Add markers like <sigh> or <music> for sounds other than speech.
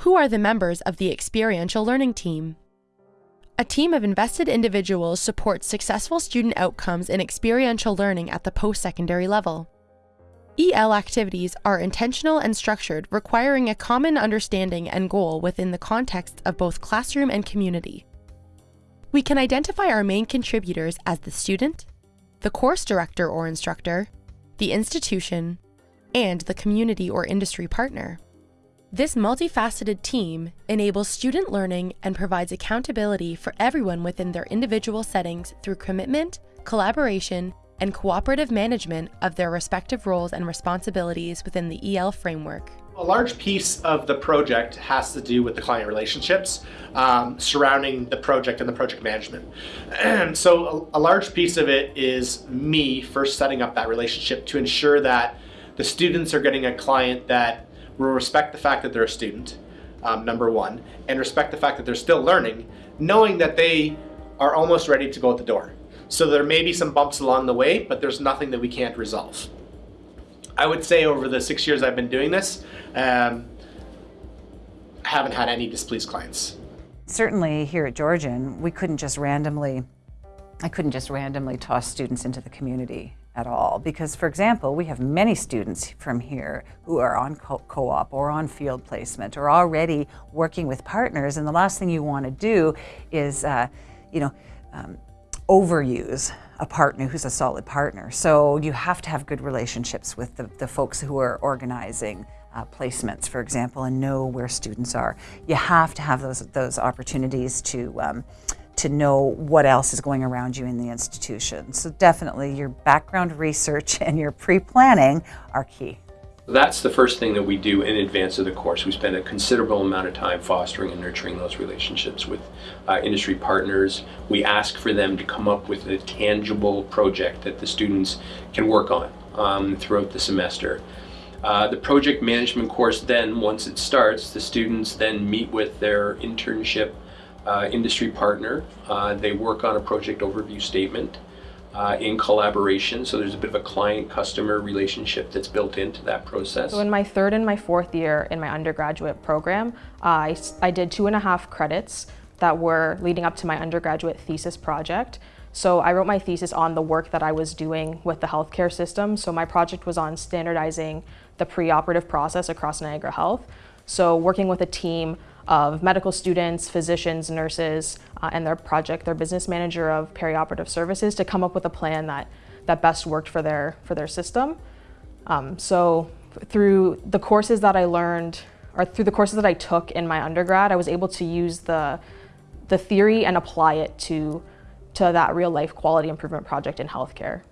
Who are the members of the experiential learning team? A team of invested individuals supports successful student outcomes in experiential learning at the post-secondary level. EL activities are intentional and structured, requiring a common understanding and goal within the context of both classroom and community. We can identify our main contributors as the student, the course director or instructor, the institution, and the community or industry partner. This multifaceted team enables student learning and provides accountability for everyone within their individual settings through commitment, collaboration, and cooperative management of their respective roles and responsibilities within the EL framework. A large piece of the project has to do with the client relationships um, surrounding the project and the project management. And <clears throat> so a, a large piece of it is me first setting up that relationship to ensure that the students are getting a client that respect the fact that they're a student, um, number one, and respect the fact that they're still learning, knowing that they are almost ready to go out the door. So there may be some bumps along the way, but there's nothing that we can't resolve. I would say over the six years I've been doing this, um, I haven't had any displeased clients. Certainly here at Georgian, we couldn't just randomly, I couldn't just randomly toss students into the community at all. Because, for example, we have many students from here who are on co-op or on field placement or already working with partners. And the last thing you want to do is, uh, you know, um, overuse a partner who's a solid partner. So you have to have good relationships with the, the folks who are organizing uh, placements, for example, and know where students are. You have to have those, those opportunities to um, to know what else is going around you in the institution. So definitely your background research and your pre-planning are key. That's the first thing that we do in advance of the course. We spend a considerable amount of time fostering and nurturing those relationships with uh, industry partners. We ask for them to come up with a tangible project that the students can work on um, throughout the semester. Uh, the project management course then, once it starts, the students then meet with their internship uh, industry partner. Uh, they work on a project overview statement uh, in collaboration. So there's a bit of a client-customer relationship that's built into that process. So in my third and my fourth year in my undergraduate program, I, I did two and a half credits that were leading up to my undergraduate thesis project. So I wrote my thesis on the work that I was doing with the healthcare system. So my project was on standardizing the preoperative process across Niagara Health. So working with a team of medical students, physicians, nurses, uh, and their project, their business manager of perioperative services to come up with a plan that, that best worked for their, for their system. Um, so through the courses that I learned, or through the courses that I took in my undergrad, I was able to use the, the theory and apply it to, to that real life quality improvement project in healthcare.